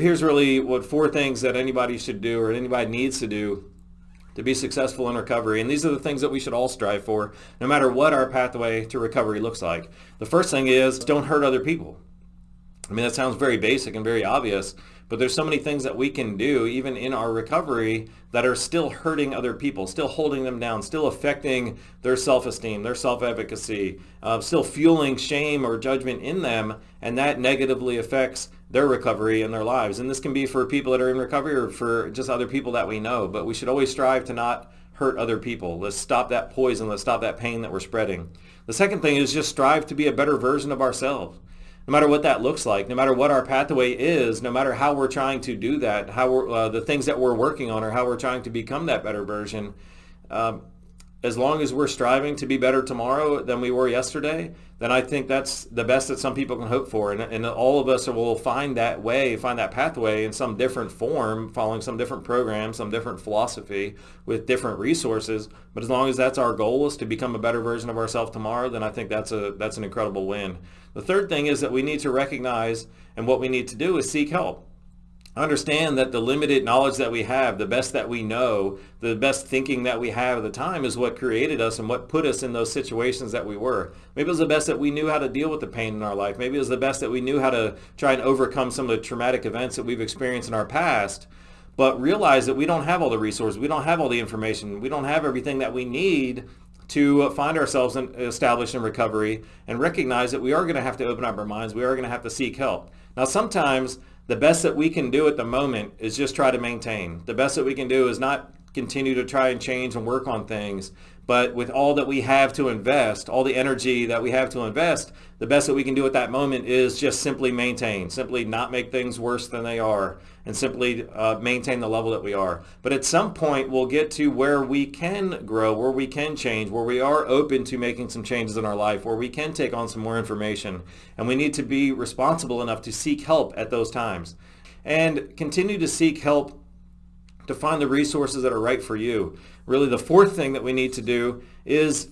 Here's really what four things that anybody should do or anybody needs to do to be successful in recovery. And these are the things that we should all strive for, no matter what our pathway to recovery looks like. The first thing is don't hurt other people. I mean, that sounds very basic and very obvious, but there's so many things that we can do even in our recovery that are still hurting other people, still holding them down, still affecting their self-esteem, their self-efficacy, uh, still fueling shame or judgment in them, and that negatively affects their recovery and their lives. And this can be for people that are in recovery or for just other people that we know, but we should always strive to not hurt other people. Let's stop that poison. Let's stop that pain that we're spreading. The second thing is just strive to be a better version of ourselves no matter what that looks like, no matter what our pathway is, no matter how we're trying to do that, how uh, the things that we're working on or how we're trying to become that better version, um, as long as we're striving to be better tomorrow than we were yesterday, then I think that's the best that some people can hope for. And, and all of us will find that way, find that pathway in some different form, following some different program, some different philosophy with different resources. But as long as that's our goal is to become a better version of ourselves tomorrow, then I think that's a that's an incredible win. The third thing is that we need to recognize and what we need to do is seek help understand that the limited knowledge that we have, the best that we know, the best thinking that we have at the time is what created us and what put us in those situations that we were. Maybe it was the best that we knew how to deal with the pain in our life. Maybe it was the best that we knew how to try and overcome some of the traumatic events that we've experienced in our past. But realize that we don't have all the resources, we don't have all the information, we don't have everything that we need to find ourselves in, established in recovery and recognize that we are going to have to open up our minds, we are going to have to seek help. Now sometimes the best that we can do at the moment is just try to maintain. The best that we can do is not continue to try and change and work on things, but with all that we have to invest, all the energy that we have to invest, the best that we can do at that moment is just simply maintain, simply not make things worse than they are, and simply uh, maintain the level that we are. But at some point, we'll get to where we can grow, where we can change, where we are open to making some changes in our life, where we can take on some more information. And we need to be responsible enough to seek help at those times. And continue to seek help to find the resources that are right for you. Really, the fourth thing that we need to do is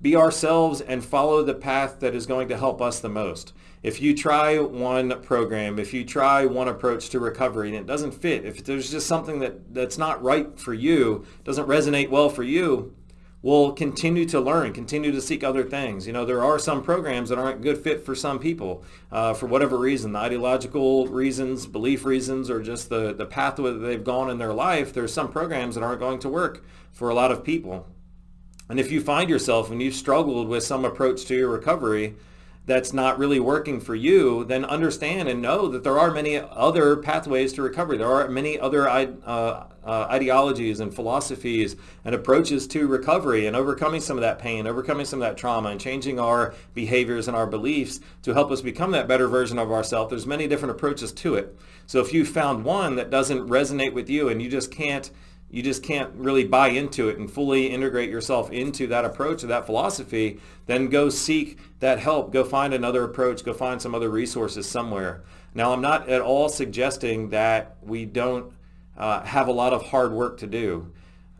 be ourselves and follow the path that is going to help us the most. If you try one program, if you try one approach to recovery and it doesn't fit, if there's just something that, that's not right for you, doesn't resonate well for you, will continue to learn, continue to seek other things. You know, there are some programs that aren't good fit for some people uh, for whatever reason, the ideological reasons, belief reasons, or just the, the pathway that they've gone in their life. There's some programs that aren't going to work for a lot of people. And if you find yourself and you've struggled with some approach to your recovery, that's not really working for you, then understand and know that there are many other pathways to recovery. There are many other uh, uh, ideologies and philosophies and approaches to recovery and overcoming some of that pain, overcoming some of that trauma and changing our behaviors and our beliefs to help us become that better version of ourselves. There's many different approaches to it. So if you found one that doesn't resonate with you and you just can't you just can't really buy into it and fully integrate yourself into that approach or that philosophy, then go seek that help. Go find another approach. Go find some other resources somewhere. Now, I'm not at all suggesting that we don't uh, have a lot of hard work to do.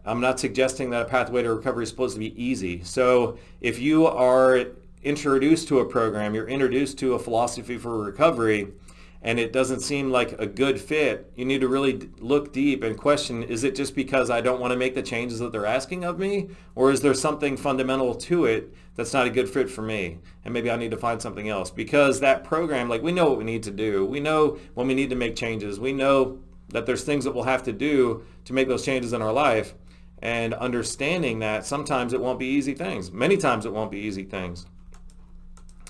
I'm not suggesting that a pathway to recovery is supposed to be easy. So if you are introduced to a program, you're introduced to a philosophy for recovery, and it doesn't seem like a good fit, you need to really look deep and question, is it just because I don't want to make the changes that they're asking of me? Or is there something fundamental to it that's not a good fit for me? And maybe I need to find something else. Because that program, like we know what we need to do. We know when we need to make changes. We know that there's things that we'll have to do to make those changes in our life. And understanding that sometimes it won't be easy things. Many times it won't be easy things.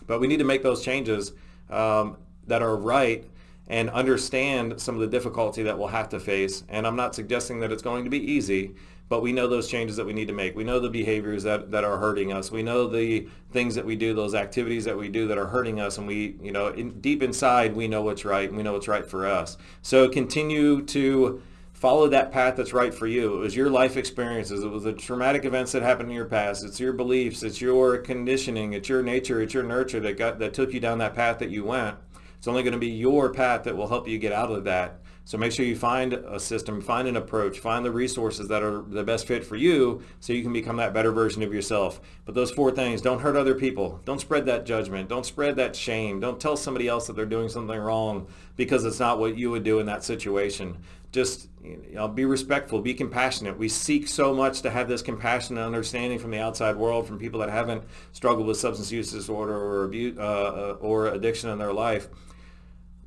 But we need to make those changes um, that are right and understand some of the difficulty that we'll have to face. And I'm not suggesting that it's going to be easy, but we know those changes that we need to make. We know the behaviors that, that are hurting us. We know the things that we do, those activities that we do that are hurting us. And we, you know, in, deep inside, we know what's right and we know what's right for us. So continue to follow that path that's right for you. It was your life experiences. It was the traumatic events that happened in your past. It's your beliefs. It's your conditioning. It's your nature. It's your nurture that got that took you down that path that you went. It's only going to be your path that will help you get out of that. So make sure you find a system, find an approach, find the resources that are the best fit for you so you can become that better version of yourself. But those four things, don't hurt other people. Don't spread that judgment. Don't spread that shame. Don't tell somebody else that they're doing something wrong because it's not what you would do in that situation. Just you know, be respectful, be compassionate. We seek so much to have this compassion and understanding from the outside world, from people that haven't struggled with substance use disorder or abuse uh, uh, or addiction in their life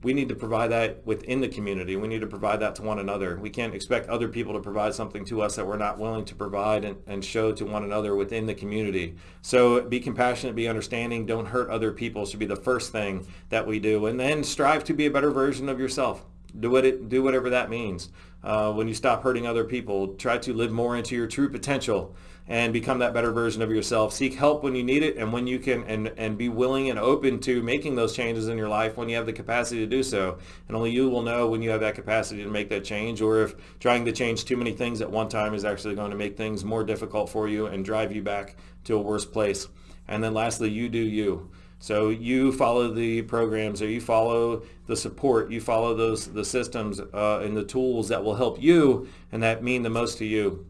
we need to provide that within the community. We need to provide that to one another. We can't expect other people to provide something to us that we're not willing to provide and, and show to one another within the community. So be compassionate, be understanding, don't hurt other people should be the first thing that we do. And then strive to be a better version of yourself. Do, what it, do whatever that means. Uh, when you stop hurting other people, try to live more into your true potential and become that better version of yourself. Seek help when you need it and when you can and, and be willing and open to making those changes in your life when you have the capacity to do so. And only you will know when you have that capacity to make that change or if trying to change too many things at one time is actually going to make things more difficult for you and drive you back to a worse place. And then lastly, you do you. So you follow the programs or you follow the support, you follow those the systems uh, and the tools that will help you and that mean the most to you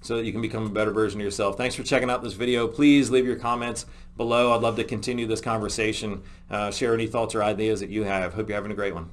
so that you can become a better version of yourself. Thanks for checking out this video. Please leave your comments below. I'd love to continue this conversation. Uh, share any thoughts or ideas that you have. Hope you're having a great one.